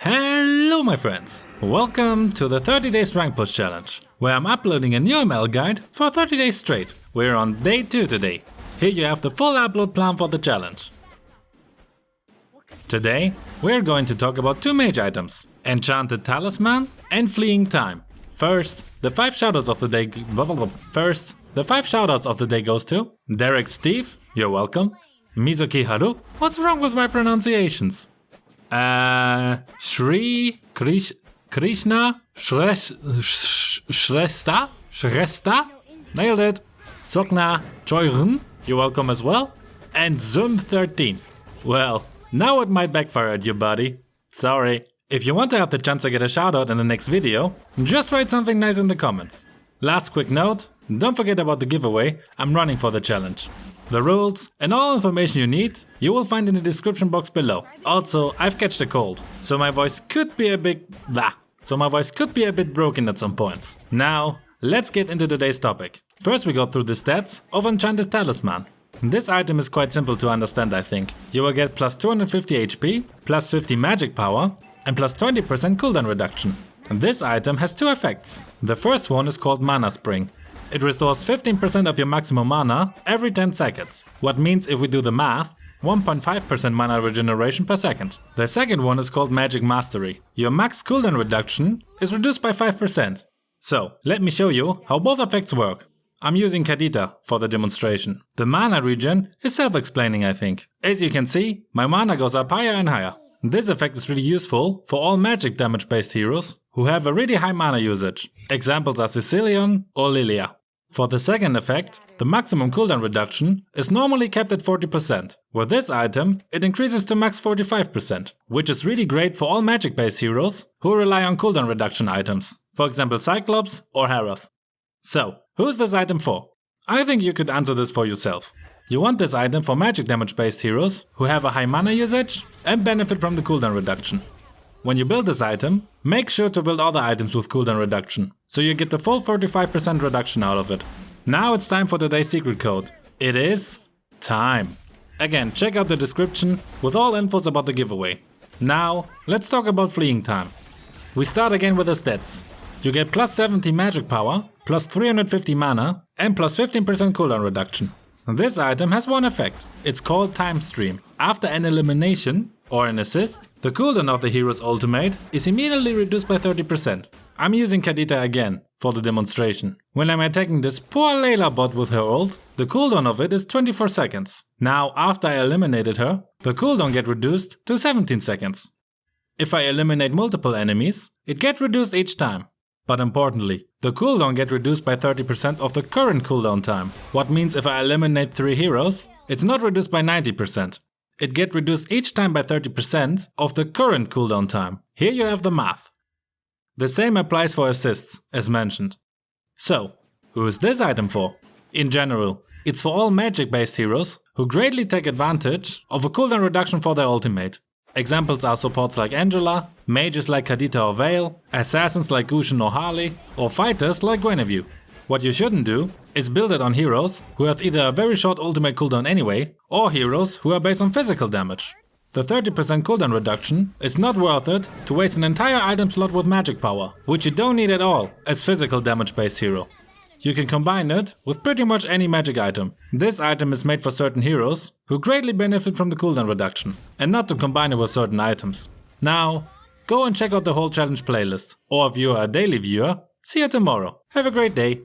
Hello my friends! Welcome to the 30 days rank push challenge, where I'm uploading a new ML guide for 30 days straight. We're on day 2 today. Here you have the full upload plan for the challenge. Today, we're going to talk about two mage items, Enchanted Talisman and Fleeting Time. First, the 5 shoutouts of the day First, the 5 shoutouts of the day goes to Derek Steve, you're welcome. Mizuki Haru, what's wrong with my pronunciations? Uh, Shri Krish, Krishna Shres, Shresta? Shresta? Nailed it. Sokna Choyrun, you're welcome as well. And Zoom13. Well, now it might backfire at you, buddy. Sorry. If you want to have the chance to get a shoutout in the next video, just write something nice in the comments. Last quick note, don't forget about the giveaway, I'm running for the challenge. The rules and all information you need you will find in the description box below. Also, I've catched a cold, so my voice could be a bit blah. So my voice could be a bit broken at some points. Now, let's get into today's topic. First we go through the stats of Enchanted Talisman. This item is quite simple to understand I think. You will get plus 250 HP, plus 50 magic power, and plus 20% cooldown reduction. This item has two effects. The first one is called Mana Spring. It restores 15% of your maximum mana every 10 seconds. What means if we do the math, 1.5% mana regeneration per second. The second one is called Magic Mastery. Your max cooldown reduction is reduced by 5%. So, let me show you how both effects work. I'm using Kadita for the demonstration. The mana regen is self-explaining I think. As you can see, my mana goes up higher and higher. This effect is really useful for all magic damage based heroes who have a really high mana usage. Examples are Cecilion or Lylia. For the second effect, the maximum cooldown reduction is normally kept at 40%. With this item, it increases to max 45%, which is really great for all magic based heroes who rely on cooldown reduction items, for example Cyclops or Harith. So, who's this item for? I think you could answer this for yourself. You want this item for magic damage based heroes who have a high mana usage and benefit from the cooldown reduction. When you build this item, make sure to build other items with cooldown reduction, so you get the full 45% reduction out of it. Now it's time for today's secret code. It is time. Again, check out the description with all infos about the giveaway. Now, let's talk about fleeting time. We start again with the stats. You get plus 70 magic power, plus 350 mana, and plus 15% cooldown reduction. This item has one effect. It's called Time Stream. After an elimination or an assist, the cooldown of the hero's ultimate is immediately reduced by 30%. I'm using Kadita again for the demonstration. When I'm attacking this poor Layla bot with her ult, the cooldown of it is 24 seconds. Now after I eliminated her, the cooldown get reduced to 17 seconds. If I eliminate multiple enemies, it get reduced each time. But importantly, the cooldown get reduced by 30% of the current cooldown time. What means if I eliminate 3 heroes, it's not reduced by 90%. It get reduced each time by 30% of the current cooldown time. Here you have the math. The same applies for assists, as mentioned. So, who is this item for? In general, it's for all magic based heroes who greatly take advantage of a cooldown reduction for their ultimate. Examples are supports like Angela, mages like Kadita or Vale, assassins like Gusion or Harley, or fighters like Guinevere. What you shouldn't do is build it on heroes who have either a very short ultimate cooldown anyway, or heroes who are based on physical damage. The 30% cooldown reduction is not worth it to waste an entire item slot with magic power, which you don't need at all as physical damage based hero. You can combine it with pretty much any magic item. This item is made for certain heroes who greatly benefit from the cooldown reduction, and not to combine it with certain items. Now, go and check out the whole challenge playlist, or if you are a daily viewer, see you tomorrow. Have a great day!